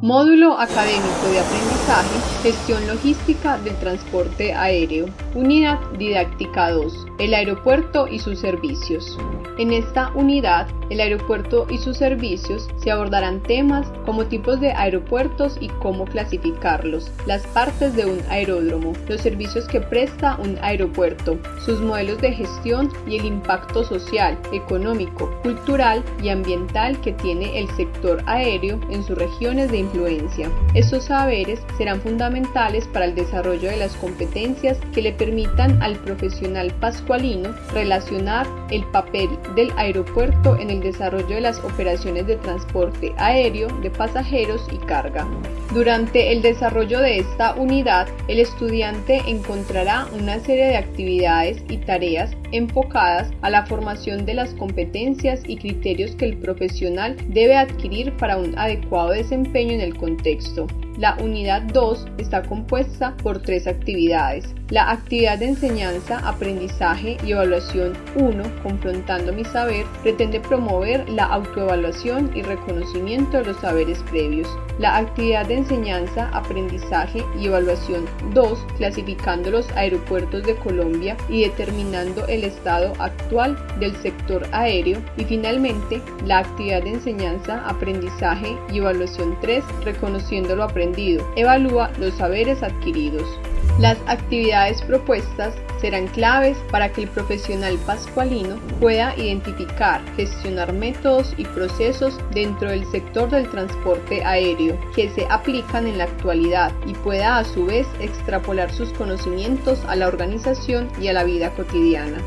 Módulo Académico de Aprendizaje, Gestión Logística del Transporte Aéreo. Unidad Didáctica 2. El aeropuerto y sus servicios. En esta unidad, el aeropuerto y sus servicios se abordarán temas como tipos de aeropuertos y cómo clasificarlos, las partes de un aeródromo, los servicios que presta un aeropuerto, sus modelos de gestión y el impacto social, económico, cultural y ambiental que tiene el sector aéreo en sus regiones de influencia. Estos saberes serán fundamentales para el desarrollo de las competencias que le permitan al profesional pascualino relacionar el papel del aeropuerto en el desarrollo de las operaciones de transporte aéreo de pasajeros y carga. Durante el desarrollo de esta unidad, el estudiante encontrará una serie de actividades y tareas enfocadas a la formación de las competencias y criterios que el profesional debe adquirir para un adecuado desempeño en el contexto. La unidad 2 está compuesta por tres actividades. La actividad de enseñanza, aprendizaje y evaluación 1, confrontando mi saber, pretende promover la autoevaluación y reconocimiento de los saberes previos. La actividad de enseñanza, aprendizaje y evaluación 2, clasificando los aeropuertos de Colombia y determinando el estado actual del sector aéreo. Y finalmente, la actividad de enseñanza, aprendizaje y evaluación 3, reconociendo lo aprendido Evalúa los saberes adquiridos. Las actividades propuestas serán claves para que el profesional pascualino pueda identificar, gestionar métodos y procesos dentro del sector del transporte aéreo que se aplican en la actualidad y pueda a su vez extrapolar sus conocimientos a la organización y a la vida cotidiana.